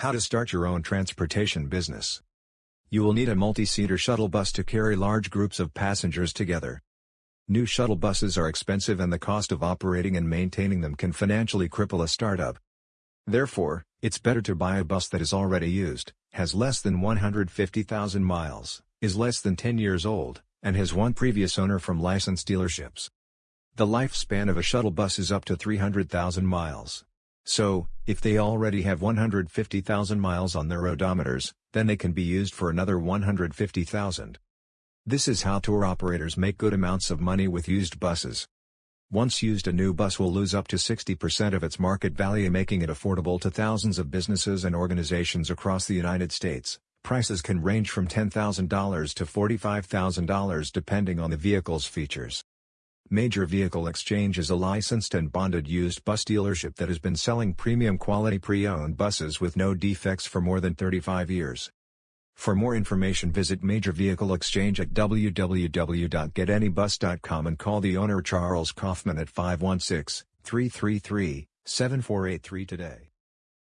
How to start your own transportation business. You will need a multi-seater shuttle bus to carry large groups of passengers together. New shuttle buses are expensive and the cost of operating and maintaining them can financially cripple a startup. Therefore, it's better to buy a bus that is already used, has less than 150,000 miles, is less than 10 years old, and has one previous owner from licensed dealerships. The lifespan of a shuttle bus is up to 300,000 miles. So, if they already have 150,000 miles on their odometers, then they can be used for another 150,000. This is how tour operators make good amounts of money with used buses. Once used a new bus will lose up to 60% of its market value making it affordable to thousands of businesses and organizations across the United States. Prices can range from $10,000 to $45,000 depending on the vehicle's features. Major Vehicle Exchange is a licensed and bonded used bus dealership that has been selling premium quality pre-owned buses with no defects for more than 35 years. For more information visit Major Vehicle Exchange at www.getanybus.com and call the owner Charles Kaufman at 516-333-7483 today.